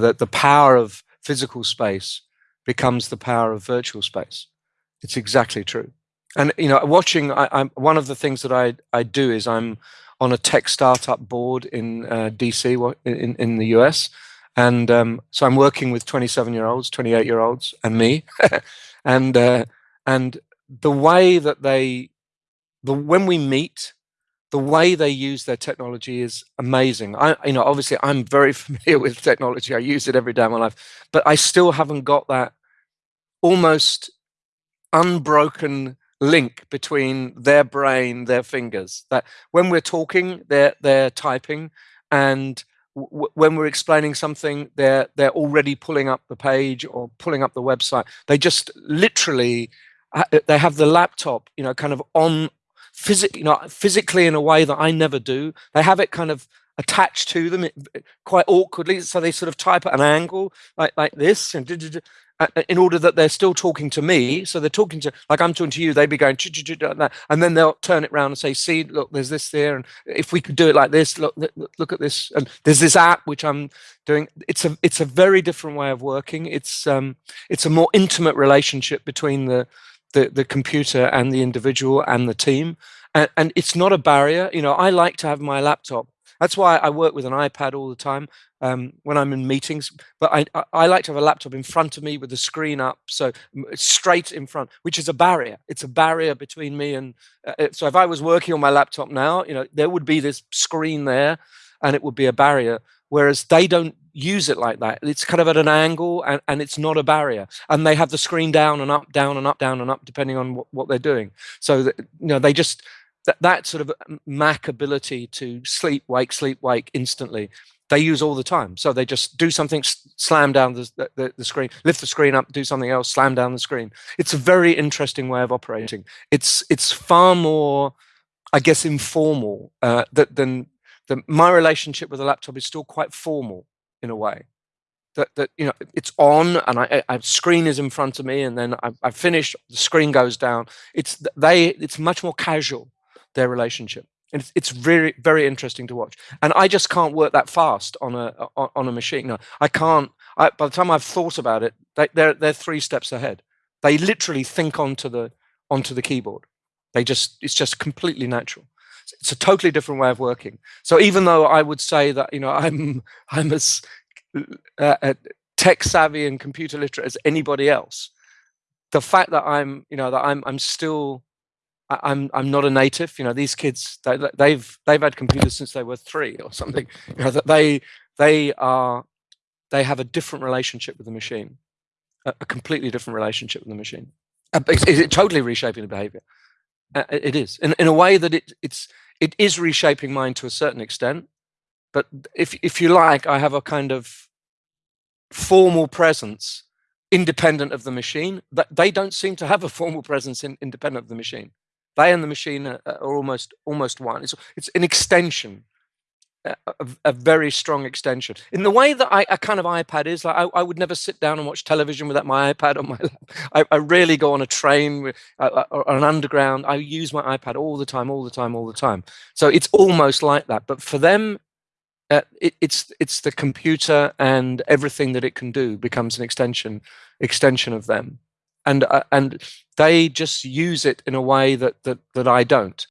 that the power of physical space becomes the power of virtual space. It's exactly true. And you know, watching, I, am one of the things that I I do is I'm on a tech startup board in uh, DC in in the US, and um, so I'm working with 27 year olds, 28 year olds, and me, and uh, and the way that they, the when we meet, the way they use their technology is amazing. I, you know, obviously I'm very familiar with technology. I use it every day of my life, but I still haven't got that almost unbroken link between their brain, their fingers. That when we're talking, they're they're typing, and when we're explaining something, they're they're already pulling up the page or pulling up the website. They just literally they have the laptop, you know, kind of on physically, you know, physically in a way that I never do. They have it kind of attached to them quite awkwardly, so they sort of type at an angle like like this, and in order that they're still talking to me. So they're talking to, like I'm talking to you, they'd be going, and then they'll turn it around and say, see, look, there's this there. And if we could do it like this, look, look at this. And there's this app, which I'm doing. It's a, it's a very different way of working. It's, um, it's a more intimate relationship between the, the, the computer and the individual and the team. And, and it's not a barrier. You know, I like to have my laptop that's why I work with an iPad all the time um, when I'm in meetings. But I, I, like to have a laptop in front of me with the screen up, so straight in front, which is a barrier. It's a barrier between me and. Uh, uh, so if I was working on my laptop now, you know, there would be this screen there, and it would be a barrier. Whereas they don't use it like that. It's kind of at an angle, and, and it's not a barrier. And they have the screen down and up, down and up, down and up, depending on what, what they're doing. So that, you know, they just that, that sort of Mac ability to sleep, wake, sleep, wake instantly, they use all the time. So they just do something, slam down the, the, the, screen, lift the screen up, do something else, slam down the screen. It's a very interesting way of operating. It's it's far more, I guess, informal uh, than the, my relationship with a laptop is still quite formal in a way. That, that you know it's on and I, I screen is in front of me and then I, I finish the screen goes down it's they it's much more casual their relationship. And it's, it's very, very interesting to watch. And I just can't work that fast on a on, a machine. No, I can't. I, by the time I've thought about it, they, they're they're three steps ahead. They literally think onto the onto the keyboard. They just it's just completely natural. It's a totally different way of working. So even though I would say that you know I'm I'm as uh, tech savvy and computer literate as anybody else, the fact that I'm you know that I'm I'm still I'm I'm not a native. You know, these kids they, they've they've had computers since they were three or something. You know, that they they are they have a different relationship with the machine, a, a completely different relationship with the machine. Uh, is it totally reshaping the behavior? Uh, it is in in a way that it it's it is reshaping mine to a certain extent. But if if you like, I have a kind of formal presence independent of the machine that they don't seem to have a formal presence in, independent of the machine they and the machine are, are almost almost one. It's it's an extension, a, a, very strong extension. In the way that I, a kind of iPad is, like I, I, would never sit down and watch television without my iPad on my lap. I, I rarely go on a train with, uh, or an underground. I use my iPad all the time, all the time, all the time. So it's almost like that. But for them, uh, it, it's it's the computer and everything that it can do becomes an extension extension of them and uh, and they just use it in a way that that that I don't.